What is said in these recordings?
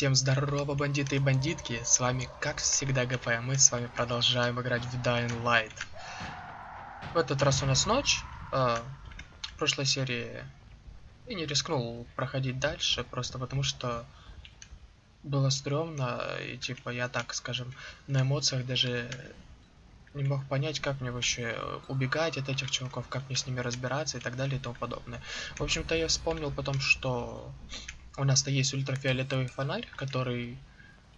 Всем здорово, бандиты и бандитки, с вами как всегда ГП, мы с вами продолжаем играть в Dying Light. В этот раз у нас ночь, э, в прошлой серии я не рискнул проходить дальше, просто потому что было стрёмно, и типа я так, скажем, на эмоциях даже не мог понять, как мне вообще убегать от этих чуваков, как мне с ними разбираться и так далее и тому подобное. В общем-то я вспомнил потом, что у нас-то есть ультрафиолетовый фонарь, который,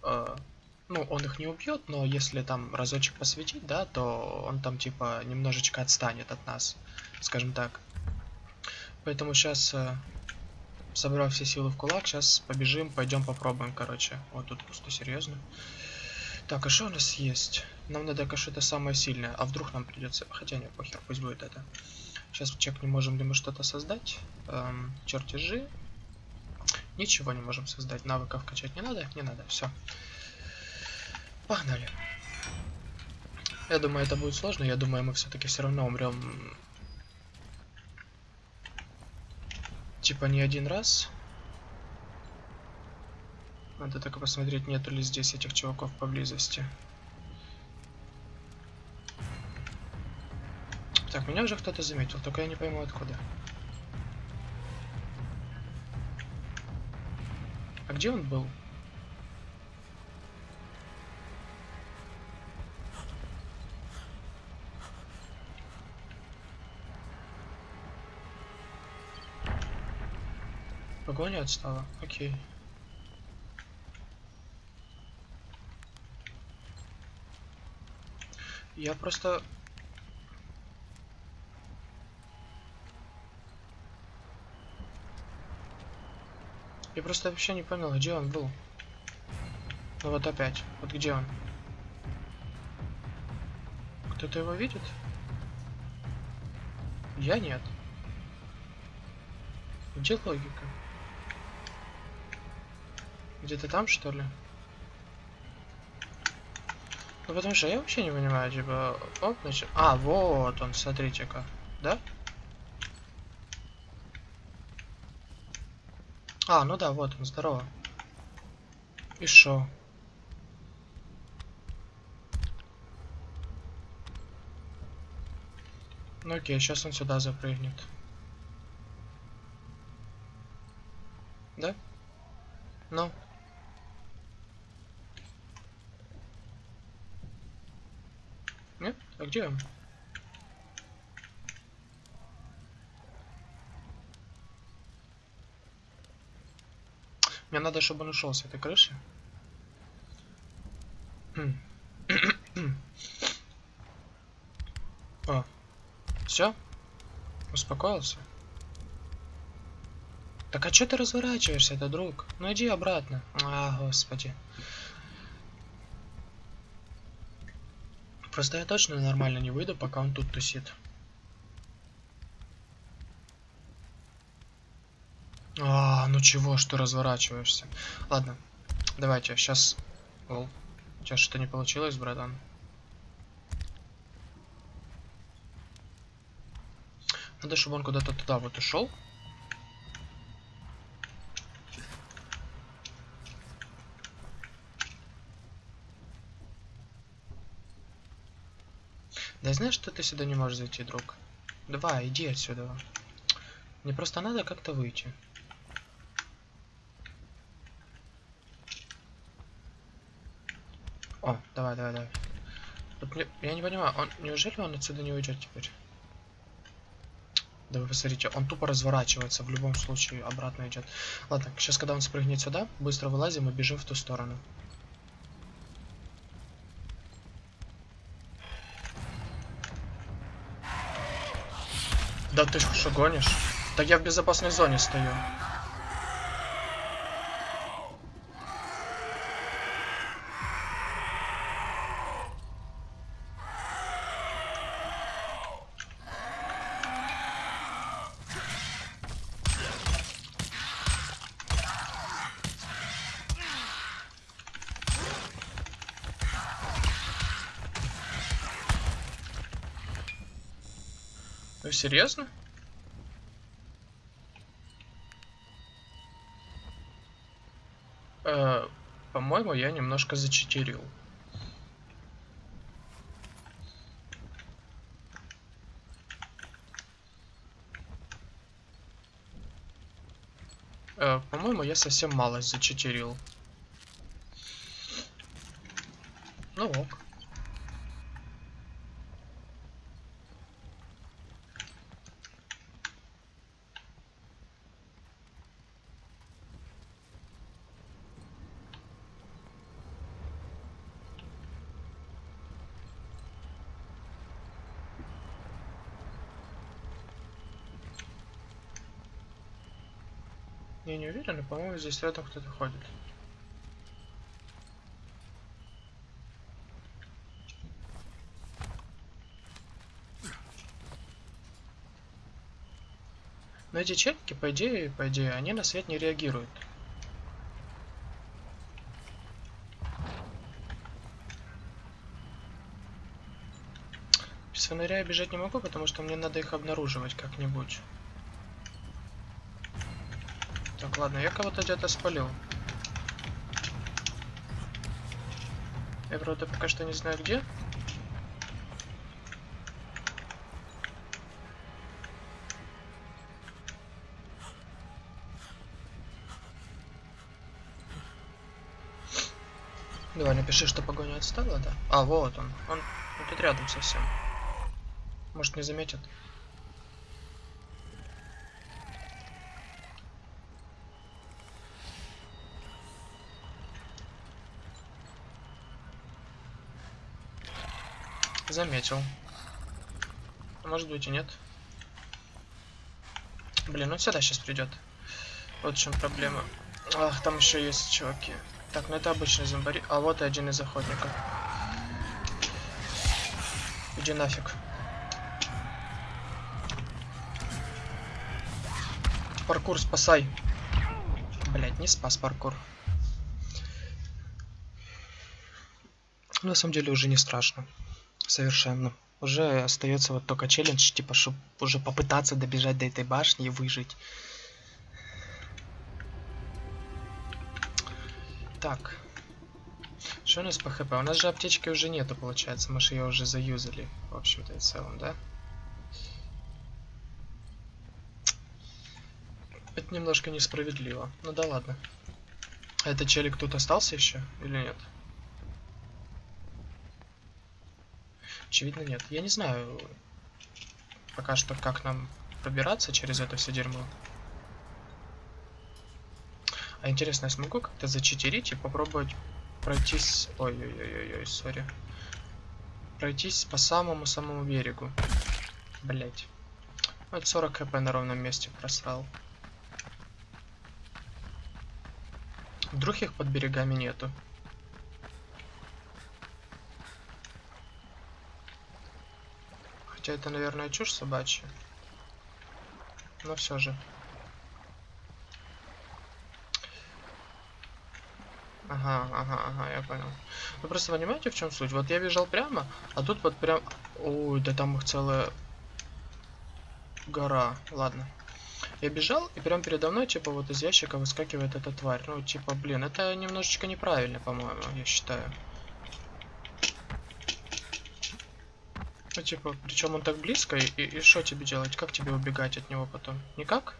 э, ну, он их не убьет, но если там разочек посветить, да, то он там типа немножечко отстанет от нас, скажем так. Поэтому сейчас, э, собрав все силы в кулак, сейчас побежим, пойдем попробуем, короче. Вот тут пусто, серьезно. Так, а что у нас есть? Нам надо, конечно, это самое сильное. А вдруг нам придется... Хотя нет, похер, пусть будет это. Сейчас чекнем, можем ли мы что-то создать. Эм, чертежи. Ничего не можем создать. Навыков качать не надо? Не надо. Все. Погнали. Я думаю, это будет сложно. Я думаю, мы все-таки все равно умрем. Типа не один раз. Надо только посмотреть, нету ли здесь этих чуваков поблизости. Так, меня уже кто-то заметил, только я не пойму откуда. А где он был? Погоня отстала. Окей. Я просто Я просто вообще не понял, где он был. Ну вот опять. Вот где он? Кто-то его видит? Я нет. Где логика? Где-то там, что ли? Ну потому что я вообще не понимаю, типа... Оп, значит... А, вот он, смотрите-ка. Да? А, ну да, вот он, здорово. И шо? Ну окей, сейчас он сюда запрыгнет. Да? Ну. Нет? А где он? Мне надо, чтобы он ушел с этой крыши. О, все? Успокоился? Так а что ты разворачиваешься, это друг? Ну иди обратно. А, господи. Просто я точно нормально не выйду, пока он тут тусит. А, ну чего, что разворачиваешься? Ладно, давайте, сейчас... У тебя что-то не получилось, братан? Надо, чтобы он куда-то туда вот ушел. Да знаешь, что ты сюда не можешь зайти, друг? Давай, иди отсюда. Мне просто надо как-то выйти. О, давай, давай, давай. Вот мне, я не понимаю, он неужели он отсюда не уйдет теперь? Да вы посмотрите, он тупо разворачивается, в любом случае обратно идет. Ладно, сейчас когда он спрыгнет сюда, быстро вылазим и бежим в ту сторону. Да ты что гонишь? Так я в безопасной зоне стою. Серьезно? Э, По-моему, я немножко зачитерил. Э, По-моему, я совсем мало зачитерил. Ну ок. Но, по-моему, здесь рядом кто-то ходит. Но эти челики, по идее, по идее, они на свет не реагируют. Без фонаря я бежать не могу, потому что мне надо их обнаруживать как-нибудь. Ладно, я кого-то где-то спалил. Я, правда, пока что не знаю где. Давай, напиши, что погоня отстала, да? А, вот он. Он, он тут рядом совсем. Может, не заметит. Заметил. Может быть и нет. Блин, он сюда сейчас придет. Вот в чем проблема. Ах, там еще есть чуваки. Так, ну это обычный зомбари. А вот и один из охотников. Иди нафиг. Паркур, спасай. Блять, не спас паркур. На самом деле уже не страшно. Совершенно. Уже остается вот только челлендж, типа, чтобы уже попытаться добежать до этой башни и выжить. Так. Что у нас по хп? У нас же аптечки уже нету, получается. Мы же ее уже заюзали, в общем-то и целом, да? Это немножко несправедливо. Ну да ладно. А этот челик тут остался еще или нет? Очевидно нет. Я не знаю пока что, как нам пробираться через это все дерьмо. А интересно, я смогу как-то зачитерить и попробовать пройтись... Ой-ой-ой-ой, сори. Пройтись по самому-самому берегу. Блять. Вот 40 хп на ровном месте просрал. Вдруг их под берегами нету. Хотя это, наверное, чушь собачья. Но все же. Ага, ага, ага, я понял. Вы просто понимаете, в чем суть? Вот я бежал прямо, а тут вот прям... Ой, да там их целая гора. Ладно. Я бежал, и прям передо мной, типа, вот из ящика выскакивает эта тварь. Ну, типа, блин, это немножечко неправильно, по-моему, я считаю. Ну, типа, причем он так близко, и что тебе делать? Как тебе убегать от него потом? Никак?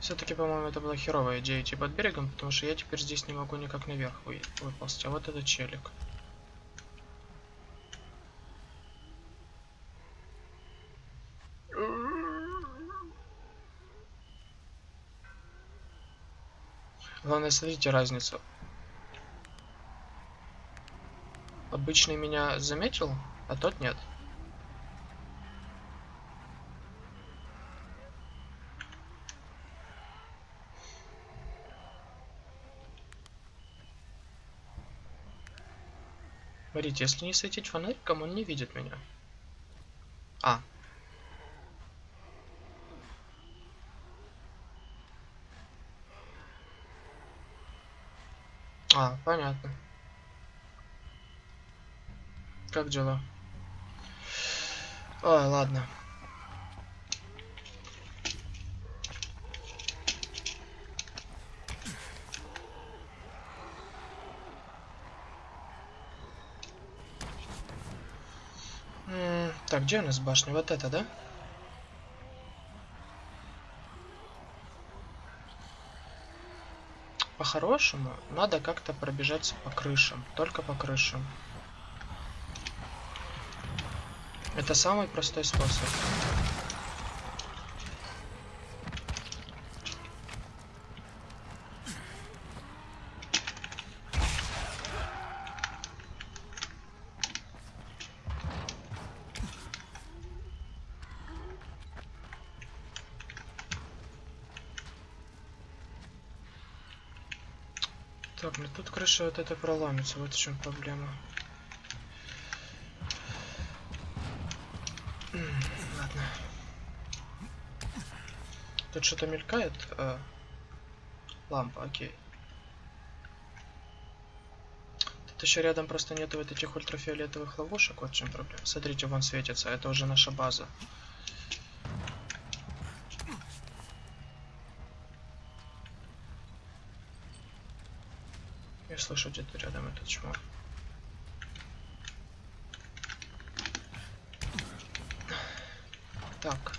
Все-таки, по-моему, это была херовая идея идти под берегом, потому что я теперь здесь не могу никак наверх вы выползти. А вот этот челик. Главное, смотрите разницу. Обычный меня заметил, а тот нет. Смотрите, если не светить фонариком, он не видит меня. А. А, понятно как дела? А, ладно. Так, где у нас башня? Вот это, да? По-хорошему, надо как-то пробежаться по крышам. Только по крышам. Это самый простой способ. Так, ну тут крыша вот это проломится, вот в чем проблема. Ладно. Тут что-то мелькает? А, лампа, окей. Тут еще рядом просто нету вот этих ультрафиолетовых ловушек, вот в чем проблема. Смотрите, вон светится, это уже наша база. Я слышу где-то рядом этот чмо. Так.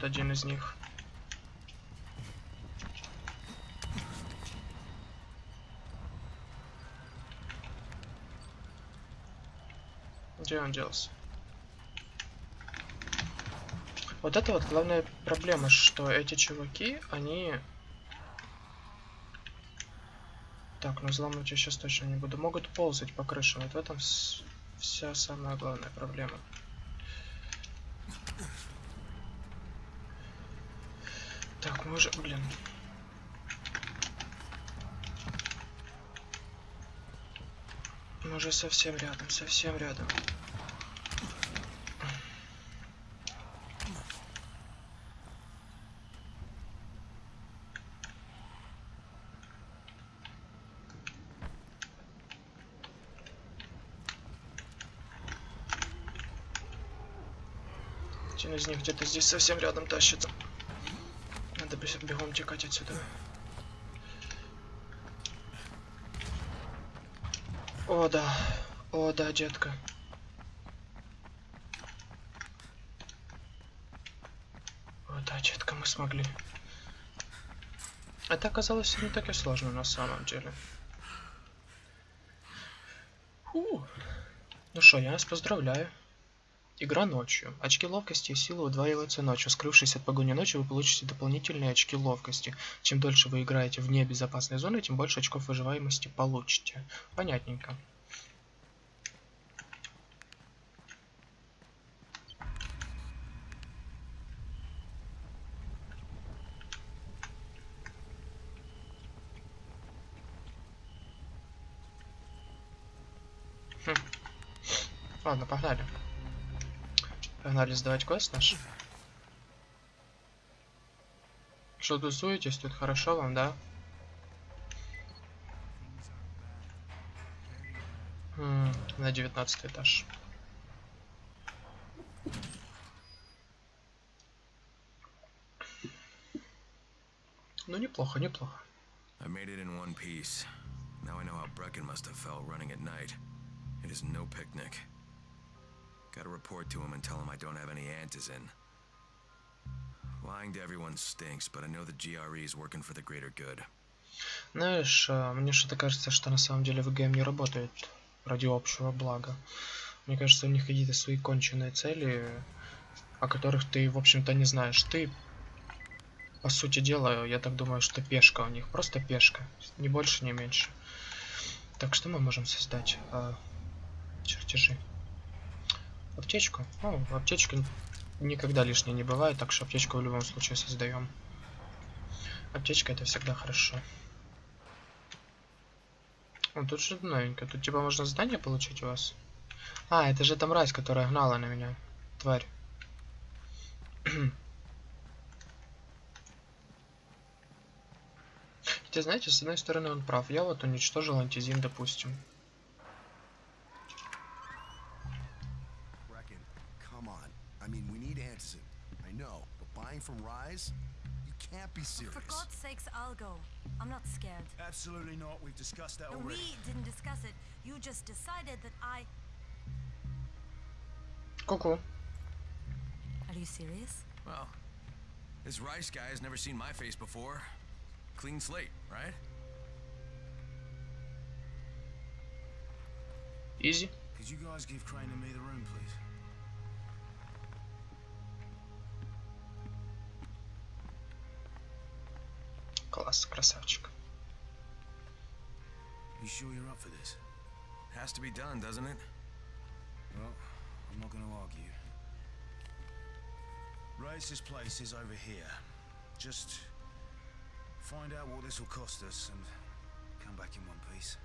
Вот один из них. Где он делся? Вот это вот главная проблема, что эти чуваки, они... Так, ну взломать я сейчас точно не буду. Могут ползать по крышам. Вот в этом вся самая главная проблема. Так, мы уже, блин. Мы уже совсем рядом, совсем рядом. Один из них где-то здесь совсем рядом тащится. Бегом текать отсюда. О, да. О, да, детка. О, да, детка, мы смогли. Это оказалось не так и сложно на самом деле. Фу. Ну что, я вас поздравляю. Игра ночью. Очки ловкости и силы удваиваются ночью. Скрывшись от погони ночью, вы получите дополнительные очки ловкости. Чем дольше вы играете вне безопасной зоны, тем больше очков выживаемости получите. Понятненько. Хм. Ладно, погнали. Погнали сдавать квест наш. Что тусуетесь? Тут хорошо вам, да? М -м, на девятнадцатый этаж. Ну, неплохо, неплохо. I made it in one piece. Now I know how Brecken must have felt running at night. It is no picnic. Gotta report to him and tell him I don't have any antizin. Lying to everyone stinks, but I know the GRE is working for the greater good. Знаешь, мне что-то кажется, что на самом деле ВГМ не работает ради общего блага. Мне кажется, у них какие-то свои конченые цели, о которых ты, в общем-то, не знаешь. Ты, по сути дела, я так думаю, что пешка у них. Просто пешка. Ни больше, ни меньше. Так, что мы можем создать? А, чертежи. Аптечку? Ну, аптечка никогда лишней не бывает, так что аптечку в любом случае создаем. Аптечка это всегда хорошо. О, тут что-то новенькое. Тут типа можно задание получить у вас. А, это же там мразь, которая гнала на меня. Тварь. Хотя, знаете, с одной стороны он прав. Я вот уничтожил антизин, допустим. from Rise? You can't be serious. For God's sakes, I'll go. I'm not scared. Absolutely not. We've discussed that no, already. We didn't discuss it. You just decided that I... Coco. Are you serious? Well, this Rice guy has never seen my face before. Clean slate, right? Easy. Could you guys give Crane and me the room, please? Класс, красавчик. You sure you're up for this? Has to be done, doesn't it? Well, I'm not going to argue. Race's place is over here. Just find out what this will cost us and come back in one piece.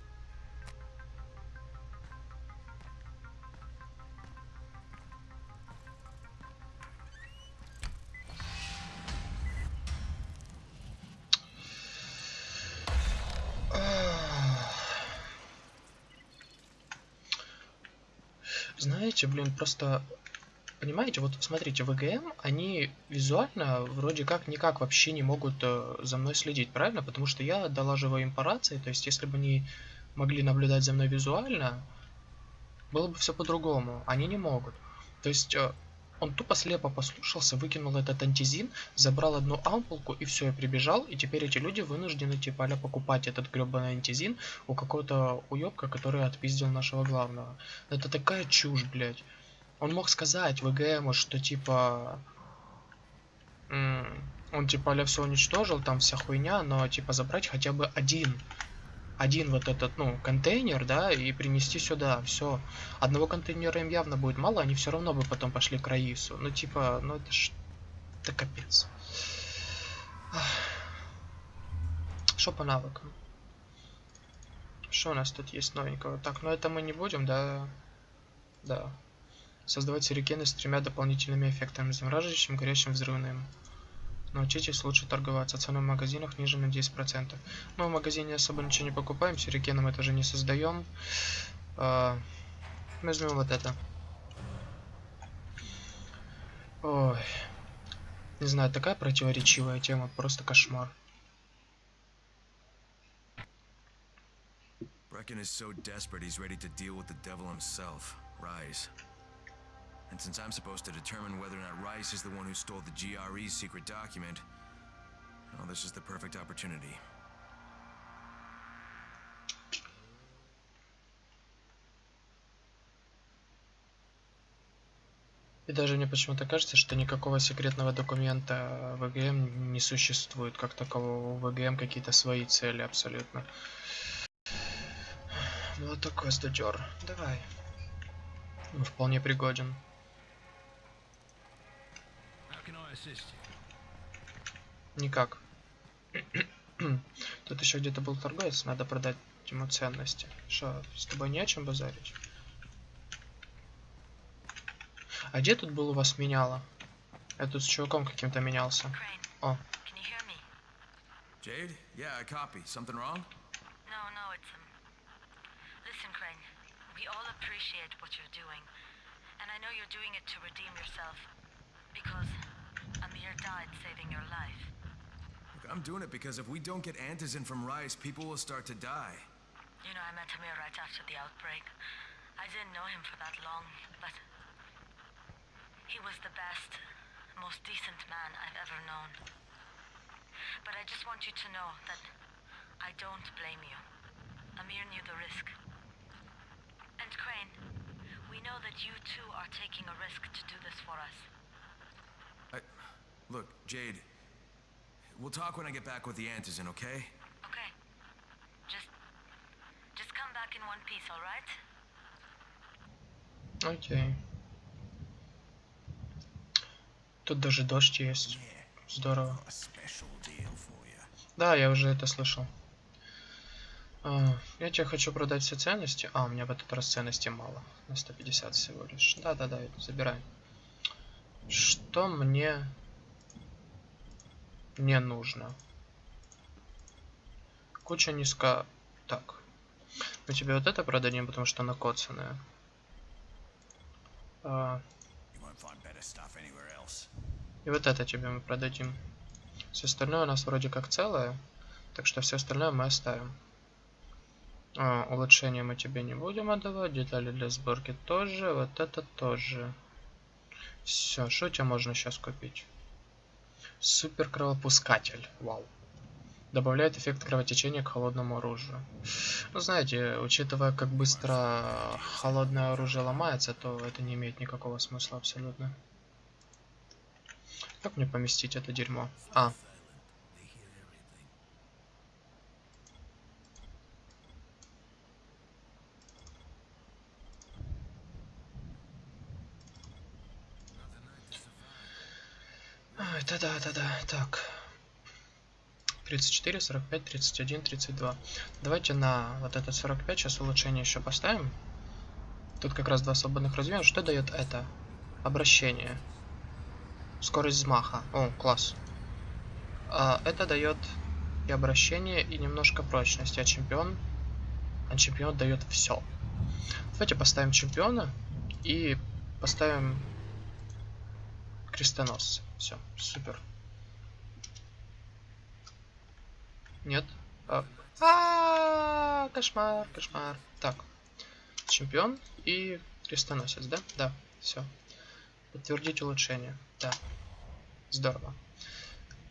Знаете, блин, просто... Понимаете, вот смотрите, ВГМ, они визуально вроде как никак вообще не могут э, за мной следить, правильно? Потому что я долаживаю им по рации, то есть если бы они могли наблюдать за мной визуально, было бы все по-другому. Они не могут. То есть э, он тупо слепо послушался, выкинул этот антизин, забрал одну ампулку и все, и прибежал. И теперь эти люди вынуждены типа а покупать этот гребаный антизин у какого-то уебка, который отпиздил нашего главного. Это такая чушь, блядь. Он мог сказать ВГМу, что типа... Он типа а все уничтожил, там вся хуйня, но типа забрать хотя бы один один вот этот, ну, контейнер, да, и принести сюда, все. Одного контейнера им явно будет мало, они все равно бы потом пошли к Раису. Ну, типа, ну это ж... Это капец. Что по навыкам? Что у нас тут есть новенького? Так, ну это мы не будем, да? Да. Создавать сюрикены с тремя дополнительными эффектами. Замораживающим, горящим, взрывным. Научитесь лучше торговаться. Цены в магазинах ниже на 10%. Мы в магазине особо ничего не покупаем, сюрикены мы тоже не создаем. А, возьмем вот это. Ой. Не знаю, такая противоречивая тема, просто кошмар. Brecken is so desperate he's ready to deal with the devil himself, Rise. And since I'm supposed to determine whether or not Rice is the one who stole the GRE's secret document, well, this is the perfect opportunity. И даже мне почему-то кажется, что никакого секретного документа ВГМ не существует, как такового. У ВГМ какие-то свои цели абсолютно. Такой статер. Давай. Он вполне пригоден. Никак. Тут еще где-то был торговец, надо продать ему ценности. Что, с тобой не о чем базарить? А где тут был у вас меняло? Я тут с чуваком каким-то менялся. О. Jade? Yeah, I copy. Something wrong? No, no, it's um. Listen, Crane. We all appreciate what you're doing, and I know you're doing it to redeem yourself, because Died saving your life. Look, I'm doing it because if we don't get antizin from Rice, people will start to die. You know, I met Amir right after the outbreak. I didn't know him for that long, but he was the best, most decent man I've ever known. But I just want you to know that I don't blame you. Amir knew the risk. And Crane, we know that you too are taking a risk to do this for us. I... Look, Jade. We'll talk when I get back with the antizin, okay? Okay. Just just come back in one piece, all right? Окей. Тут даже дождь есть. Здорово. Да, я уже это слышал. А, я тебе хочу продать все ценности. А, у меня в этот раз ценностей мало. На 150 всего лишь. Да-да-да, забирай. Что мне не нужно? Куча низко... Так. Мы тебе вот это продадим, потому что она коцаная. А, и вот это тебе мы продадим. Все остальное у нас вроде как целое. Так что все остальное мы оставим. А, улучшения мы тебе не будем отдавать. Детали для сборки тоже. Вот это тоже. Все, что у тебя можно сейчас купить? Супер кровопускатель. Вау. Добавляет эффект кровотечения к холодному оружию. Ну, знаете, учитывая, как быстро холодное оружие ломается, то это не имеет никакого смысла абсолютно. Как мне поместить это дерьмо? А. Ай, да-да, да-да, так. 34, 45, 31, 32. Давайте на вот этот 45 сейчас улучшение еще поставим. Тут как раз два свободных развивания. Что дает это? Обращение. Скорость взмаха. О, класс. А, это дает и обращение, и немножко прочности. А чемпион... А чемпион дает все. Давайте поставим чемпиона и поставим крестоносца. Все, супер. Нет. А, а, кошмар, кошмар. Так. Чемпион и крестоносец, да? Да, все. Подтвердить улучшение. Да. Здорово.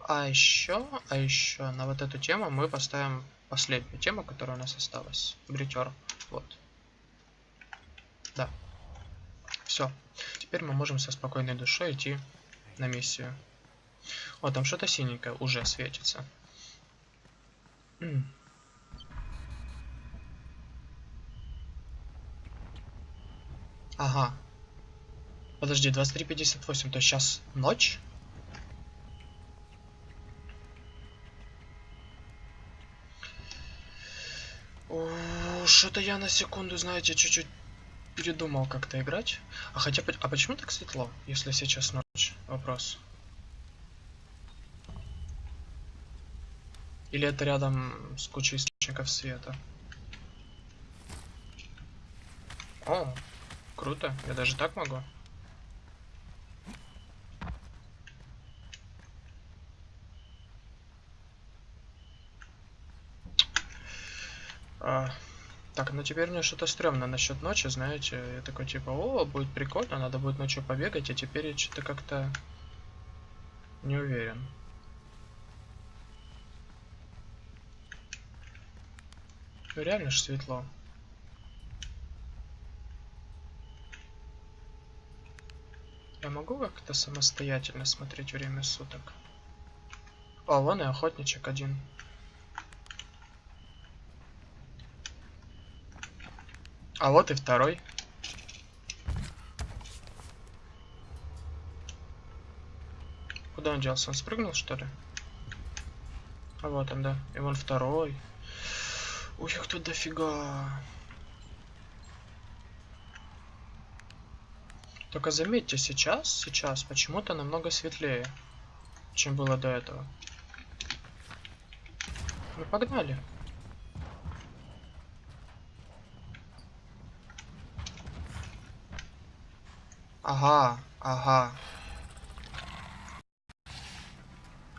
А еще, а еще на вот эту тему мы поставим последнюю тему, которая у нас осталась. Бритер. Вот. Да. Все. Теперь мы можем со спокойной душой идти на миссию. О, там что-то синенькое уже светится. Ага. Подожди, 23.58, то сейчас ночь? Что-то я на секунду, знаете, чуть-чуть передумал как-то играть. А хотя, а почему так светло, если сейчас ночь? Вопрос. Или это рядом с кучей источников света? О, круто. Я даже так могу. А, так, ну теперь мне что-то стрёмно насчет ночи, знаете. Я такой типа, о, будет прикольно, надо будет ночью побегать, а теперь я что-то как-то не уверен. Реально ж светло. Я могу как-то самостоятельно смотреть время суток? О, вон и охотничек один. А вот и второй. Куда он делся? Он спрыгнул, что ли? А вот он, да. И вон второй. Ой, их тут дофига. Только заметьте, сейчас, сейчас почему-то намного светлее, чем было до этого. Ну, погнали. Ага, ага.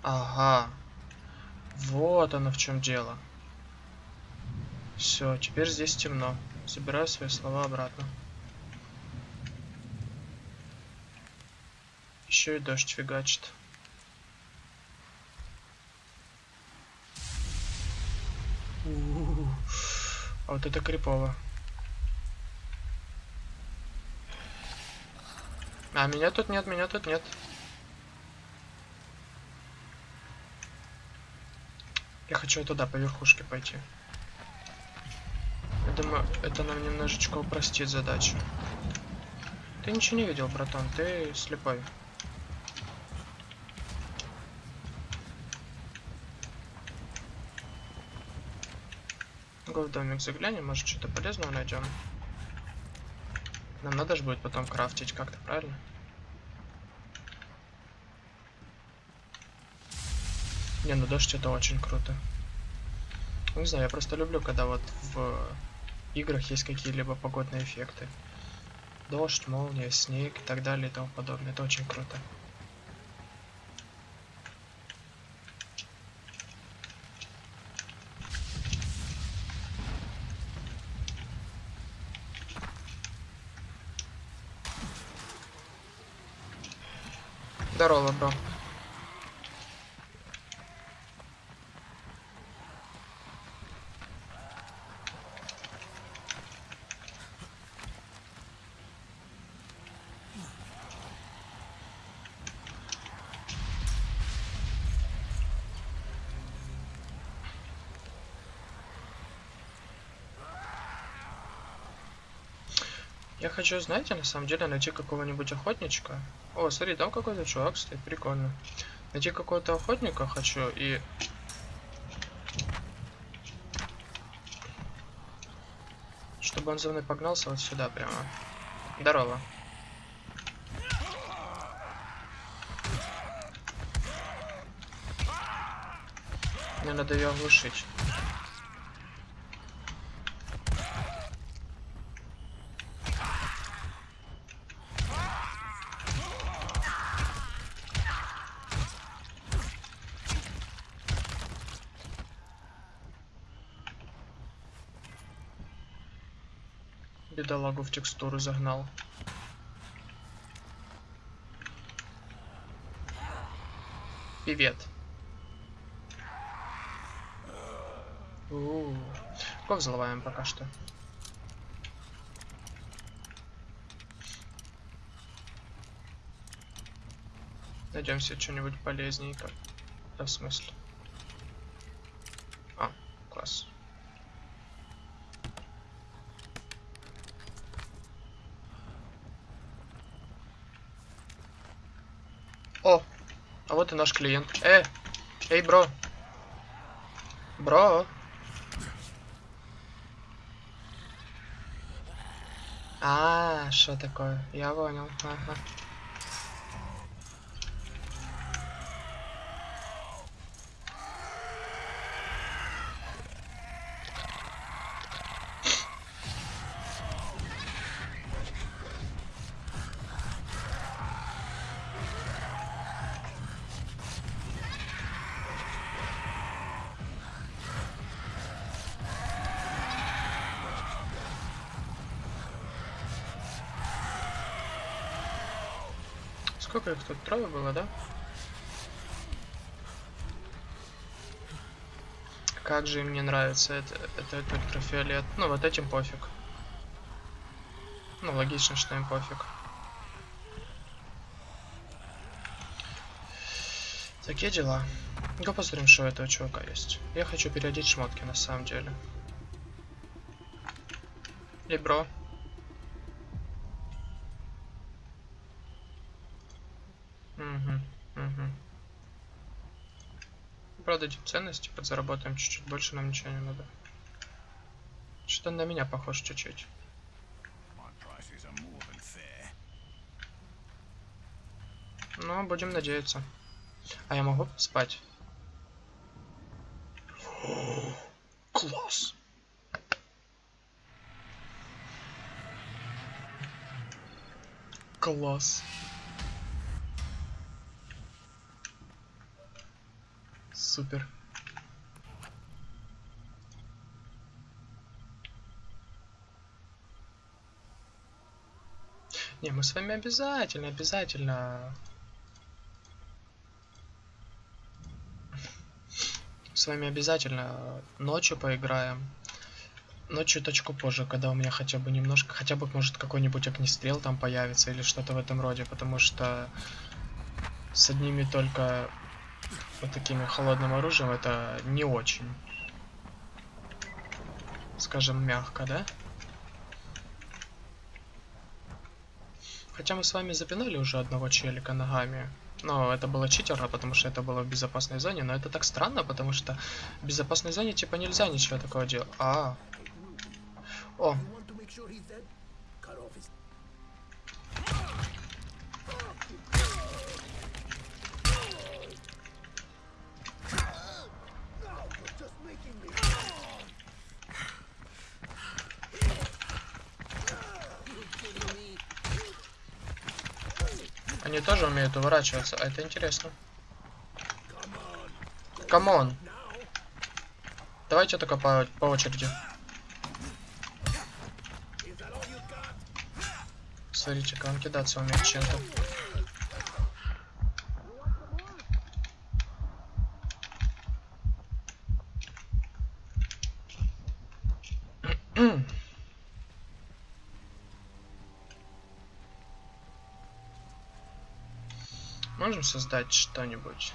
Ага. Вот оно в чем дело. Все, теперь здесь темно. Забираю свои слова обратно. Еще и дождь фигачит. А вот это крипово. А меня тут нет, меня тут нет. Я хочу туда, по верхушке пойти. Я думаю, это нам немножечко упростит задачу. Ты ничего не видел, братан, ты слепой. В домик заглянем, может что-то полезного найдем. Нам надо же будет потом крафтить как-то, правильно? Не, ну дождь это очень круто. Не знаю, я просто люблю, когда вот в играх есть какие-либо погодные эффекты. Дождь, молния, снег и так далее и тому подобное. Это очень круто. Здорово, бро. Я хочу, знаете, на самом деле найти какого-нибудь охотничка. О, смотри, там какой-то чувак стоит, прикольно. Найти какого-то охотника хочу и... Чтобы он за мной погнался вот сюда прямо. Здорово. Мне надо ее оглушить. Бедолагу в текстуру загнал. Привет. У-у-у. Кого взлываем пока что? Найдем себе что-нибудь полезненько. Да, в смысле? А, класс. О, а и наш клиент. Э, эй, бро. Бро. А, что такое? Я понял. Ага. Сколько их тут? Трое было, да? Как же им не нравится это, это, это ультрафиолет. Ну, вот этим пофиг. Ну, логично, что им пофиг. Такие дела. Ну посмотрим, что у этого чувака есть. Я хочу переодеть шмотки, на самом деле. Эй, бро. Продадим ценности, подзаработаем чуть-чуть больше, нам ничего не надо. Что-то на меня похож чуть-чуть. Fair. Ну, будем надеяться. А я могу спать? Класс. Класс. Супер. Не, мы с вами обязательно, обязательно с вами обязательно ночью поиграем. Ночью точку позже, когда у меня хотя бы немножко, хотя бы может какой-нибудь огнестрел там появится или что-то в этом роде, потому что с одними только вот такими холодным оружием это не очень. Скажем, мягко, да? Хотя мы с вами запинали уже одного челика ногами. Но это было читерно, потому что это было в безопасной зоне. Но это так странно, потому что в безопасной зоне типа нельзя ничего такого делать. А. О, они тоже умеют уворачиваться, а это интересно. Come on. Давайте только по, по очереди. Смотрите, как он кидаться умеет чем-то. Можем создать что-нибудь?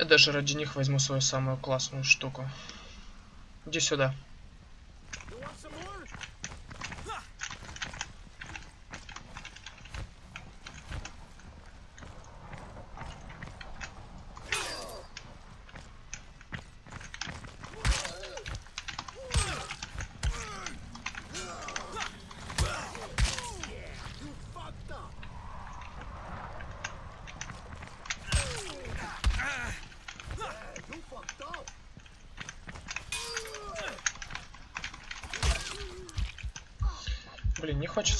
Я даже ради них возьму свою самую классную штуку. Иди сюда. You want some more? You fucked up. Yeah, you fucked up.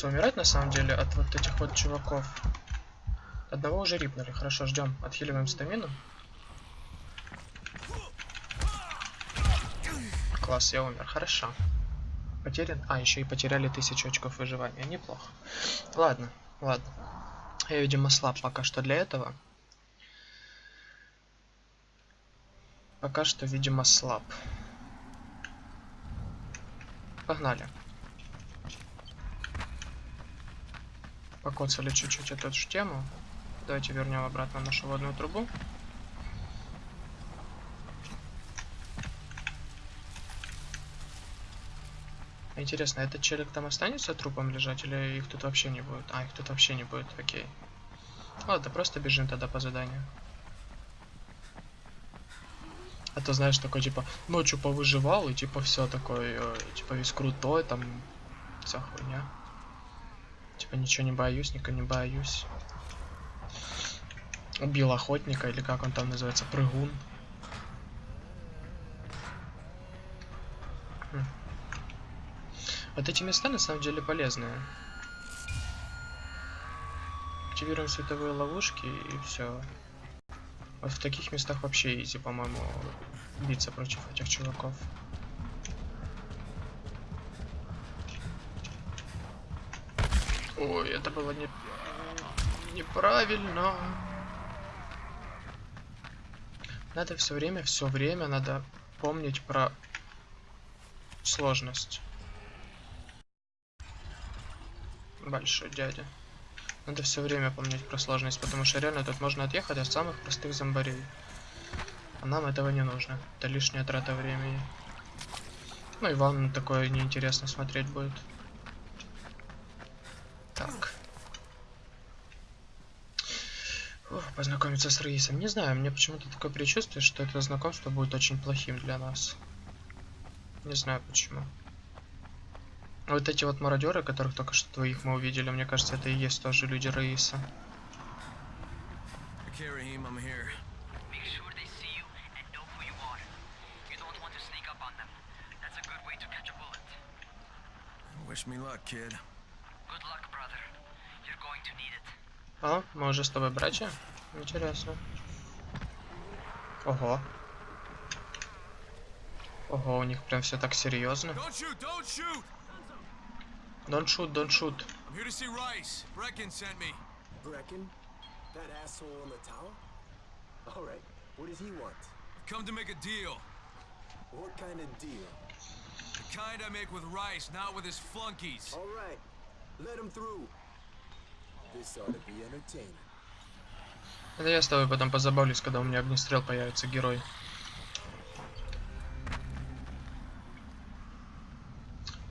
Хочется умирать на самом деле от вот этих вот чуваков. Одного уже рипнули. Хорошо, ждем. Отхиливаем стамину. Класс, я умер. Хорошо. Потерян. А, еще и потеряли тысячу очков выживания. Неплохо. Ладно, ладно. Я, видимо, слаб пока что для этого. Пока что, видимо, слаб. Погнали. Покоцали чуть-чуть эту ж тему. Давайте вернем обратно нашу водную трубу. Интересно, этот челик там останется трупом лежать или их тут вообще не будет? А, их тут вообще не будет, окей. Ладно, просто бежим тогда по заданию. А то знаешь, такой типа ночью повыживал и типа все такой, э, типа весь крутой, там вся хуйня. Типа ничего не боюсь, никого не боюсь. Убил охотника, или как он там называется, прыгун. Хм. Вот эти места на самом деле полезные. Активируем световые ловушки и все. Вот в таких местах вообще изи, по-моему, биться против этих чуваков. Ой, это было не... неправильно. Надо все время, все время надо помнить про сложность. Большой дядя. Надо все время помнить про сложность, потому что реально тут можно отъехать от самых простых зомбарей. А нам этого не нужно. Это лишняя трата времени. Ну и вам такое неинтересно смотреть будет. Так. Ох, познакомиться с Раисом. Не знаю, мне почему-то такое предчувствие, что это знакомство будет очень плохим для нас. Не знаю почему. Вот эти вот мародеры, которых только что двоих мы увидели, мне кажется, это и есть тоже люди Раиса. Wish me luck, kid. Good luck, brother. You're going to need it. А, мы уже с тобой братья? Интересно. Ого. Ого, у них прям все так серьезно. Don't shoot! Don't shoot! Don't shoot, don't shoot. I'm here to see Rice. Brecken sent me. Brecken? That asshole in the tower? Alright, what does he want? I've come to make a deal. What kind of deal? The kind I make with Rice, not with his flunkies. Alright, let him through. This ought to be entertaining. Это я с тобой потом позабавлюсь, когда у меня огнестрел появится герой.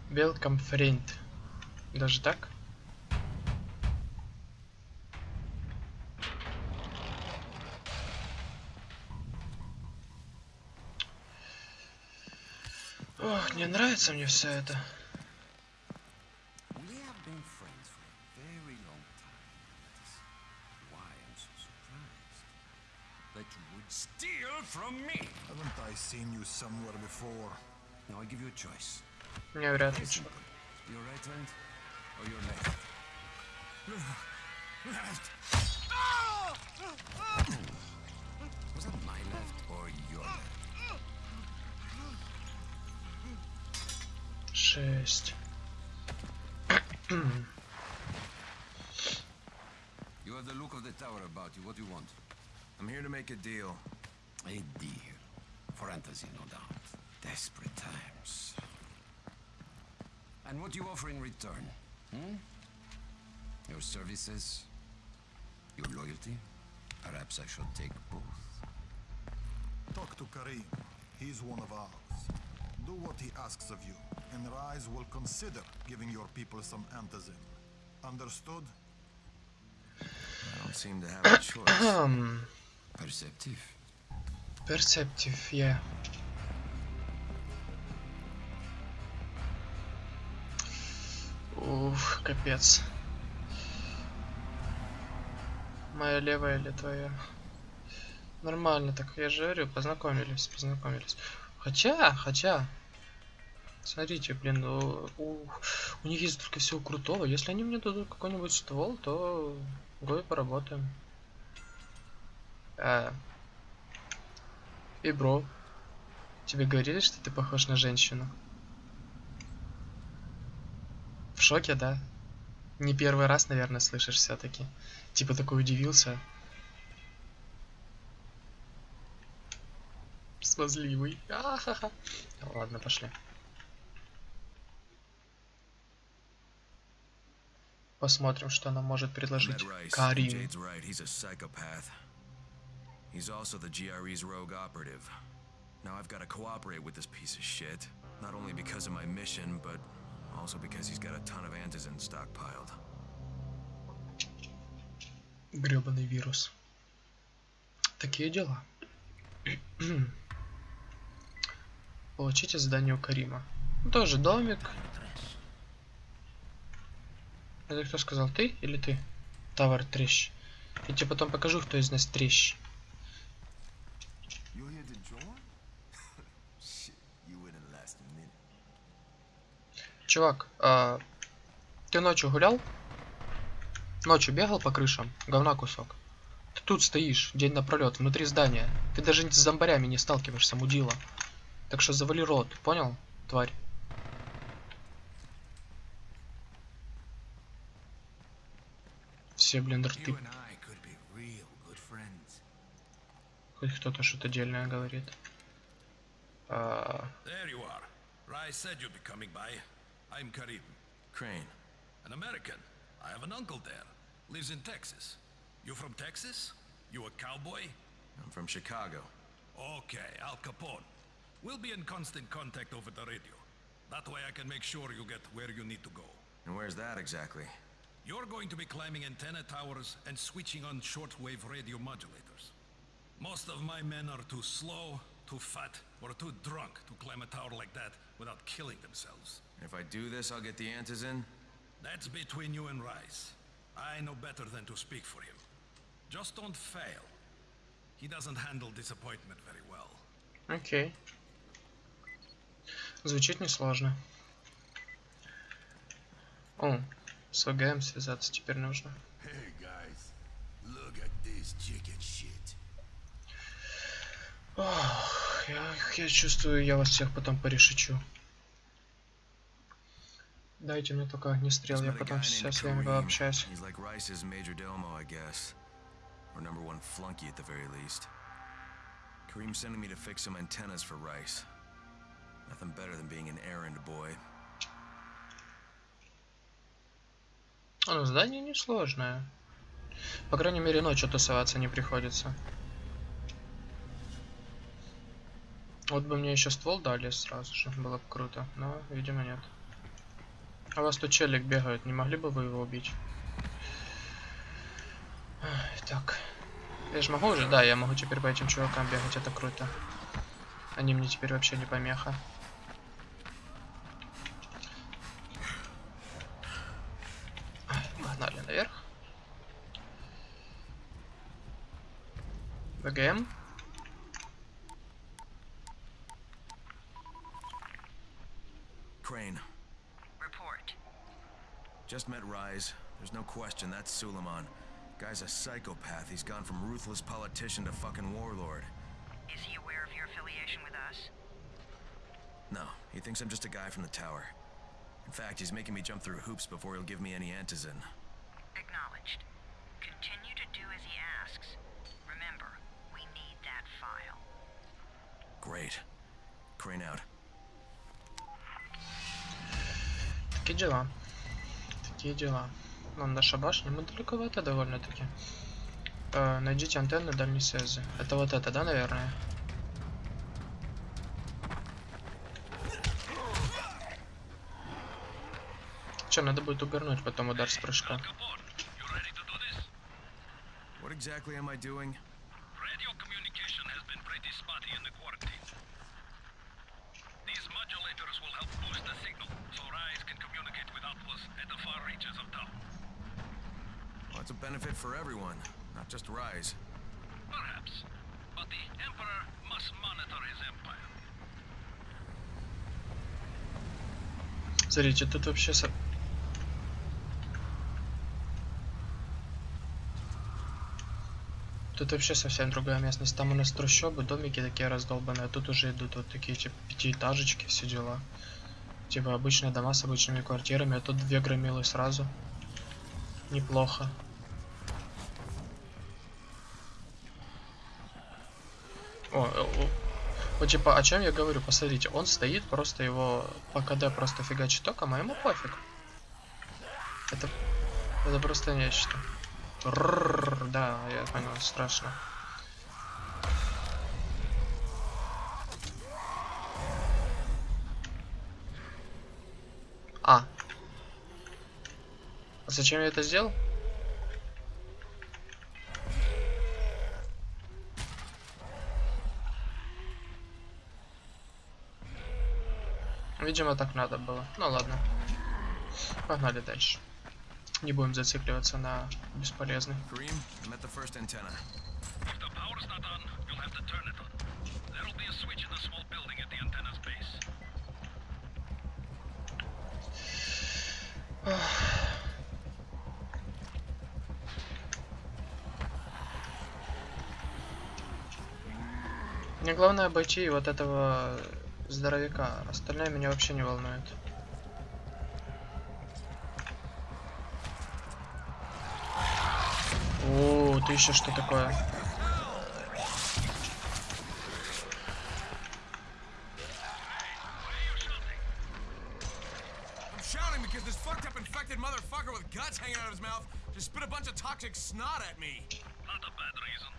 Welcome, friend. Даже так? Ох, не нравится мне все это. Steal from me! Haven't I seen you somewhere before? Now I give you a choice. Nie wracać. Your right hand or your left? Left! Was that my left or your left? Sześć. you have the look of the tower about you. What do you want? I'm here to make a deal. A deal. For Antazin, no doubt. Desperate times. And what do you offer in return? Hmm? Your services? Your loyalty? Perhaps I should take both. Talk to Karim. He's one of ours. Do what he asks of you, and Rise will consider giving your people some antizin. Understood? I don't seem to have a choice. Perceptive. Perceptive, yeah. Ух, капец. Моя левая или твоя? Нормально, так я же говорю, познакомились, познакомились. Хотя, хотя, смотрите, блин, у, у, у них есть только всего крутого. Если они мне дадут какой-нибудь ствол, то го и поработаем. А, и бро, тебе говорили, что ты похож на женщину? В шоке, да? Не первый раз, наверное, слышишь все-таки. Типа такой удивился. Смазливый. А-ха-ха. Ладно, пошли. Посмотрим, что нам может предложить. Карим. He's also the GRE's rogue operative. Now I've got to cooperate with this piece of shit. Not only because of my mission, but also because he's got a ton of antizin stockpiled. Гребаный вирус. Такие дела. Получите задание у Карима. Ну, Тоже домик. Это кто сказал, ты или ты? Товар трещ. Я тебе потом покажу, кто из нас трещ. You here to join? Shit, you wouldn't last a minute. Чувак, а, ты ночью гулял? Ночью бегал по крышам? Говна кусок. Ты тут стоишь, день напролет, внутри здания. Ты даже с зомбарями не сталкиваешься, мудила. Так что завали рот, понял, тварь? Все, блин, рты. Хоть кто-то что-то дельное говорит. А, There you are. Rai said you'd be coming by. I'm Karim, Crane. an American. I have an uncle there. Lives in Texas. You from Texas? You a cowboy? I'm from Chicago. Okay, Al Capone. We'll be in constant contact over the radio. That way I can make sure you get where you need to go. And where's that exactly? You're going to be climbing antenna towers and switching on shortwave radio modulators. Most of my men are too slow, too fat, or too drunk to climb a tower like that without killing themselves. If I do this, I'll get the antizin? That's between you and Rice. I know better than to speak for him. Just don't fail. He doesn't handle disappointment very well. окей. Звучит несложно. О, с ВГМ связаться теперь нужно. Hey guys, look at this chicken shit. Ох, я, я чувствую, я вас всех потом порешечу. Дайте мне только огнестрел, я потом сейчас с вами пообщаюсь. Or number one flunky at the very least. Kareem's sending me to fix some antennas for Rice. Nothing better than being an errand boy. А, ну здание несложное. По крайней мере, ночью тусоваться не приходится. Вот бы мне еще ствол дали сразу же, было бы круто, но, видимо, нет. А у вас тут челик бегает, не могли бы вы его убить? Так. Я же могу уже? Да, я могу теперь по этим чувакам бегать, это круто. Они мне теперь вообще не помеха. Погнали наверх. ВГМ. Crane. Just met Rise. There's no question that's Suleiman. Guy's a psychopath. He's gone from ruthless politician to fucking warlord. Is he aware of your affiliation with us? No, he thinks I'm just a guy from the tower. In fact, he's making me jump through hoops before he'll give me any antizin. Acknowledged. Continue to do as he asks. Remember, we need that file. Great. Crane out. Takie. Такие дела. Ну, наша башня, мы далековато довольно-таки. Э, найдите антенны дальней связи. Это вот это, да, наверное? Че, надо будет угорнуть потом удар с прыжка. What exactly am I doing? Radio communication has been pretty spotty in the quarantine. These modulators will help boost the signal, so Rise can communicate with outposts at the far reaches of town. Well, it's a benefit for everyone, not just Rise. Perhaps. But the Emperor must monitor his empire. Смотрите, тут вообще... Тут вообще совсем другая местность. Там у нас трущобы, домики такие раздолбанные, а тут уже идут вот такие типа пятиэтажечки, все дела. Типа обычные дома с обычными квартирами, а тут две громилы сразу. Неплохо. О, э, о, вот типа, о чем я говорю? Посмотрите, он стоит, просто его по КД просто фигачит током, а ему пофиг. Это, это просто нечто. Рррррр, да, я понял, страшно. А. Зачем я это сделал? Видимо, так надо было. Ну ладно. Погнали дальше. Не будем зацикливаться на бесполезный. Мне главное обойти вот этого здоровяка. Остальное меня вообще не волнует. О, ты еще что такое? I'm shouting because this fucked up infected motherfucker with guts hanging out of his mouth just spit a bunch of toxic snot at me. Not a bad reason.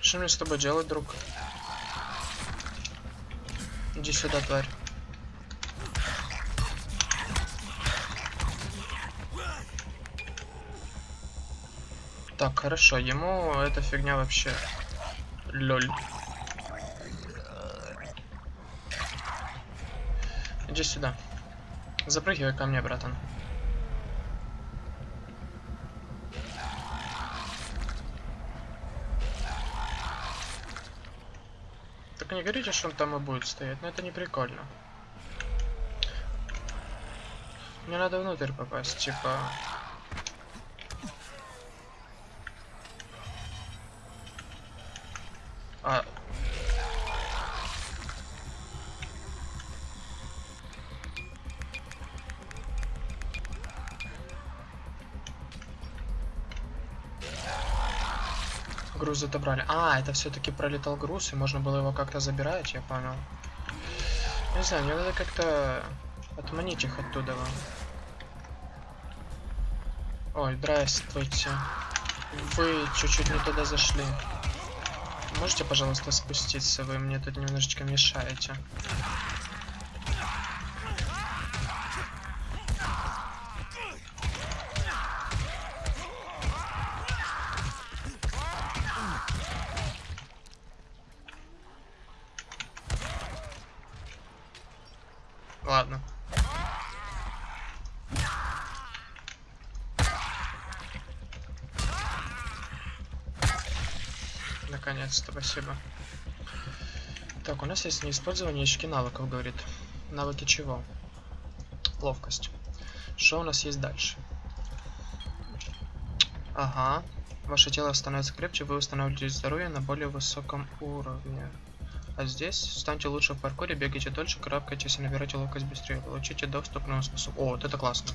Что мне с тобой делать, друг? Иди сюда, тварь. Так, хорошо, ему эта фигня вообще... Лёль. Иди сюда. Запрыгивай ко мне, братан. Не говорите, что он там и будет стоять, но это не прикольно. Мне надо внутрь попасть, типа... Груз отобрали. А, это все-таки пролетал груз, и можно было его как-то забирать, я понял. Не знаю, мне надо как-то отманить их оттуда. Ой, здравствуйте. Вы чуть-чуть не туда зашли. Можете, пожалуйста, спуститься? Вы мне тут немножечко мешаете. Наконец-то, спасибо. Так, у нас есть неиспользование очки навыков, говорит. Навыки чего? Ловкость. Что у нас есть дальше? Ага. Ваше тело становится крепче, вы устанавливаете здоровье на более высоком уровне. А здесь станьте лучше в паркуре, бегайте дольше, карабкайтесь и набирайте ловкость быстрее. Получите доступ к новым способам. О, вот это классно.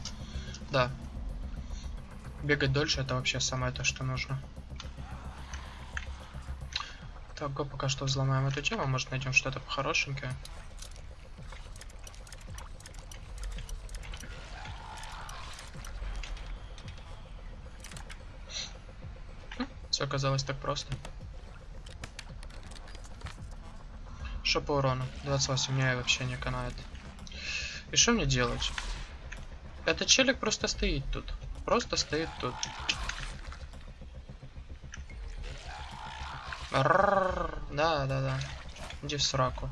Да. Бегать дольше это вообще самое то, что нужно. Так, го пока что взломаем эту тему, может найдем что-то хорошенькое. Все оказалось так просто. Что по урону? 28 мне вообще не канает. И что мне делать? Этот челик просто стоит тут. Просто стоит тут. Да, да, да. Иди в сраку.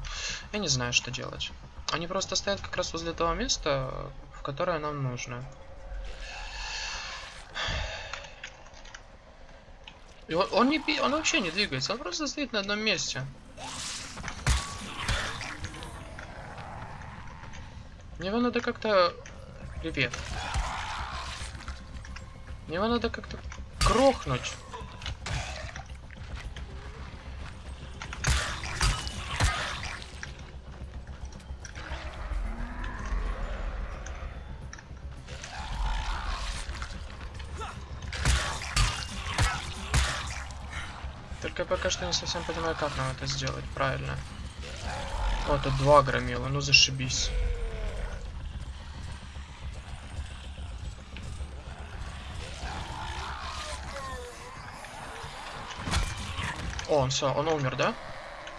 Я не знаю, что делать. Они просто стоят как раз возле того места, в которое нам нужно. И он, он не он вообще не двигается, он просто стоит на одном месте. Мне его надо как-то... Привет. Мне его надо как-то крохнуть. Пока что не совсем понимаю, как нам это сделать правильно. О, тут два громила, ну зашибись. О, он все, он умер, да?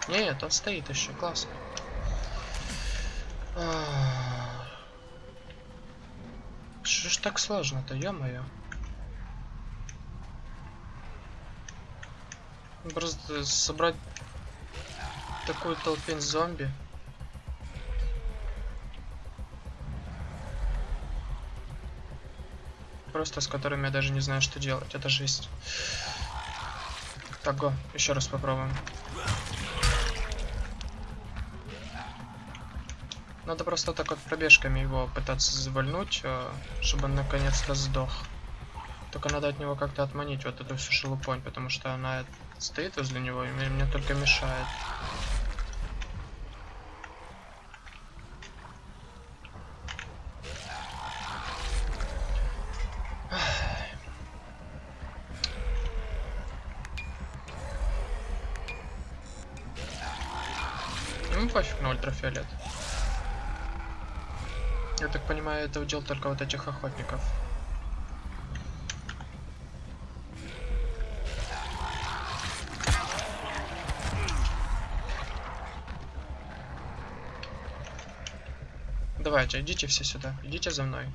Нет, он стоит еще, классно. Что ж так сложно-то, ё-моё. Просто собрать такую толпень зомби. Просто с которыми я даже не знаю, что делать. Это жесть. Так, го, еще раз попробуем. Надо просто так вот пробежками его пытаться завальнуть, э, чтобы он наконец-то сдох. Только надо от него как-то отманить вот эту всю шелупонь, потому что она стоит возле него и мне, только мешает. Ну пофиг на ультрафиолет. Я так понимаю, это удел только вот этих охотников. Давайте, идите все сюда. Идите за мной.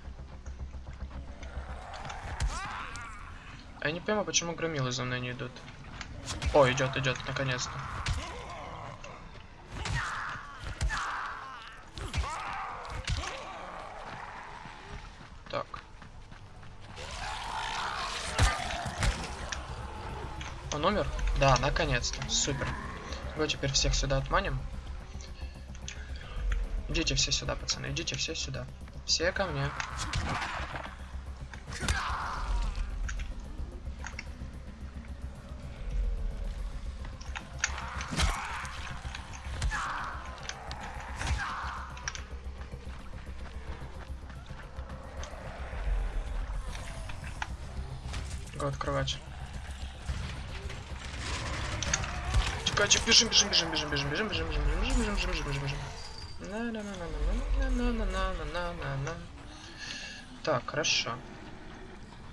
А я не понимаю, почему громилы за мной не идут. О, идет, идет, наконец-то. Так. Он умер? Да, наконец-то. Супер. Его теперь всех сюда отманим. Идите все сюда, пацаны, идите все сюда. Все ко мне. Го открывать. Чекачек, бежим, бежим, бежим, бежим, бежим, бежим, бежим, бежим, бежим, бежим, бежим, бежим, бежим, бежим. Так, хорошо.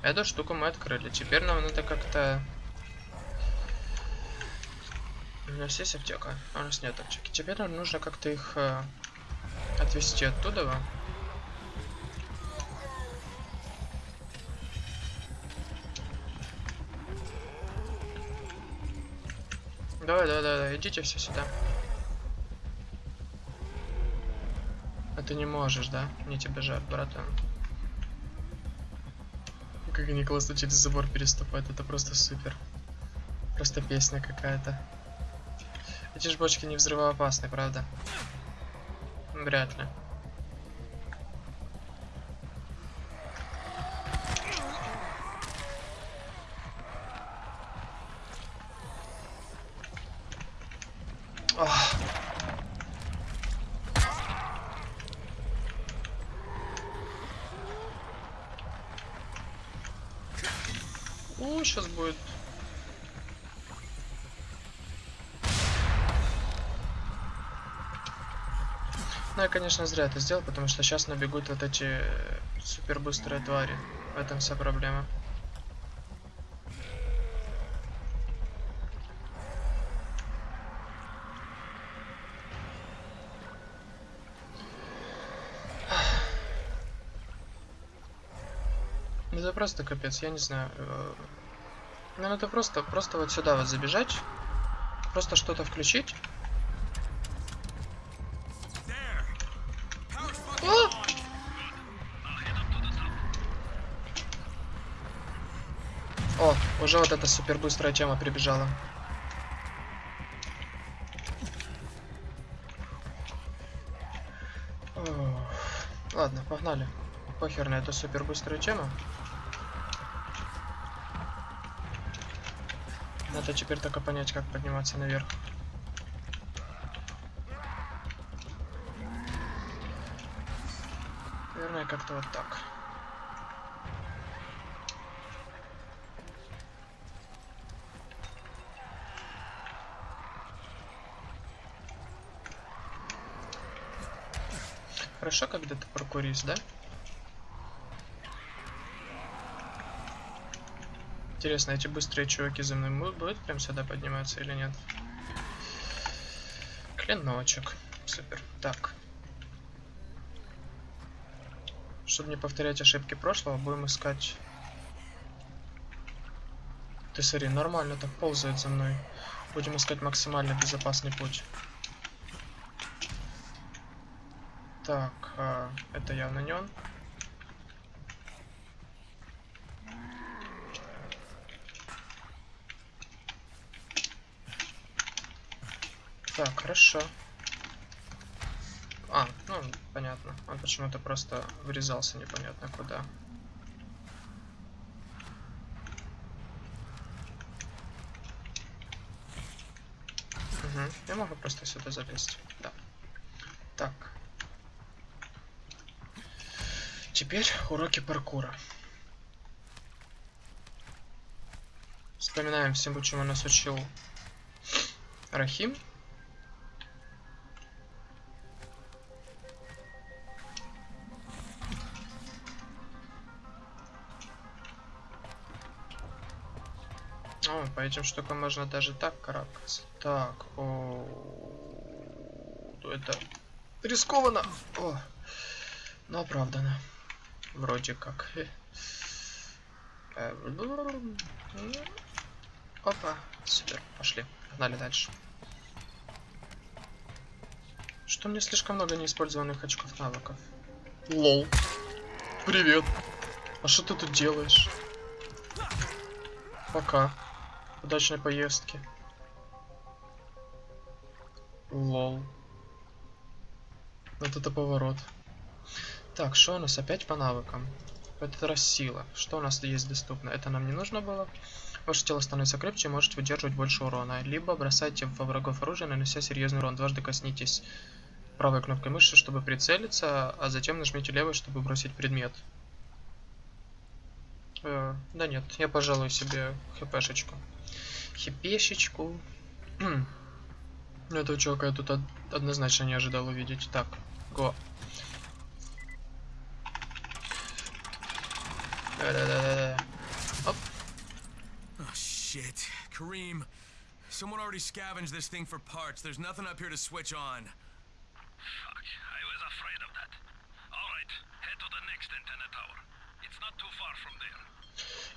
Эту штуку мы открыли. Теперь нам надо как-то... У нас есть аптека? А у нас нет аптеки. Теперь нам нужно как-то их э, отвести оттуда. Давай, давай, давай, идите все сюда. Ты не можешь, да? Мне тебя жаль, братан. Как они классно через забор переступают, это просто супер. Просто песня какая-то. Эти ж бочки не взрывоопасны, правда? Вряд ли. Ну, я, конечно, зря это сделал, потому что сейчас набегут вот эти супер быстрые твари. В этом вся проблема. Ну, Это просто капец, я не знаю. э, Ну, это просто, просто вот сюда вот забежать, просто что-то включить. О! О, уже вот эта супер быстрая тема прибежала. Ладно, погнали. Похер на эту супер быструю тему. Надо теперь только понять, как подниматься наверх. Наверное, как-то вот так. Хорошо, когда ты паркурист, да? Интересно, эти быстрые чуваки за мной будут прям сюда подниматься или нет? Клиночек. Супер. Так. Чтобы не повторять ошибки прошлого, будем искать... Ты смотри, нормально так ползает за мной. Будем искать максимально безопасный путь. Так, а, это явно не он. Так, хорошо. А, ну, понятно. Он почему-то просто врезался непонятно куда. Угу. Я могу просто сюда залезть. Да. Так. Теперь уроки паркура. Вспоминаем всему, чему нас учил Рахим. О, по этим штукам можно даже так карабкаться. Так, о, это рискованно. О, но оправдано. Вроде как. Э, Опа, супер, пошли, погнали дальше. Что мне слишком много неиспользованных очков навыков? Лол. Привет. А что ты тут делаешь? Пока. Удачной поездки. Лол. Вот это поворот. Так, что у нас опять по навыкам? В этот раз сила. Что у нас есть доступно? Это нам не нужно было. Ваше тело становится крепче и может выдерживать больше урона. Либо бросайте во врагов оружие, нанося серьезный урон. Дважды коснитесь правой кнопкой мыши, чтобы прицелиться, а затем нажмите левой, чтобы бросить предмет. Э, да нет, я пожалуй себе хпшечку. Хипешечку. Этого чувака я тут од однозначно не ожидал увидеть. Так, го. Да-да-да-да. Оп. Oh, shit. Kareem, someone already scavenged this thing for parts. There's nothing up here to switch on. Fuck, I was afraid of that. Alright, head to the next antenna tower. It's not too far from there.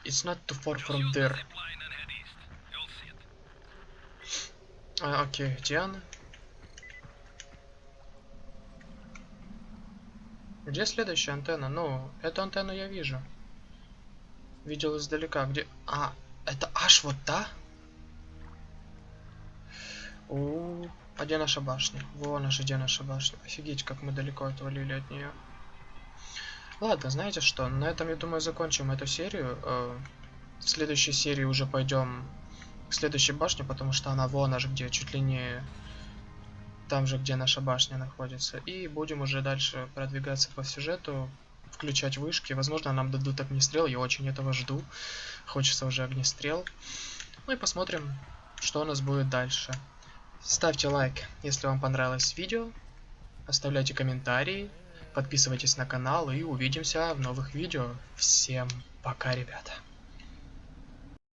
It's not too far Just from use the there. zip line and head east. You'll see it. А, окей, где она? Где следующая антенна? Ну, эту антенну я вижу. Видел издалека. Где... А, это аж вот та? У, а где наша башня? Вон аж где наша башня. Офигеть, как мы далеко отвалили от нее. Ладно, знаете что? На этом, я думаю, закончим эту серию. Э, В следующей серии уже пойдем к следующей башне, потому что она вон аж где, чуть ли не там же, где наша башня находится. И будем уже дальше продвигаться по сюжету, включать вышки. Возможно, нам дадут огнестрел, я очень этого жду. Хочется уже огнестрел. Ну и посмотрим, что у нас будет дальше. Ставьте лайк, если вам понравилось видео. Оставляйте комментарии. Подписывайтесь на канал и увидимся в новых видео. Всем пока, ребята.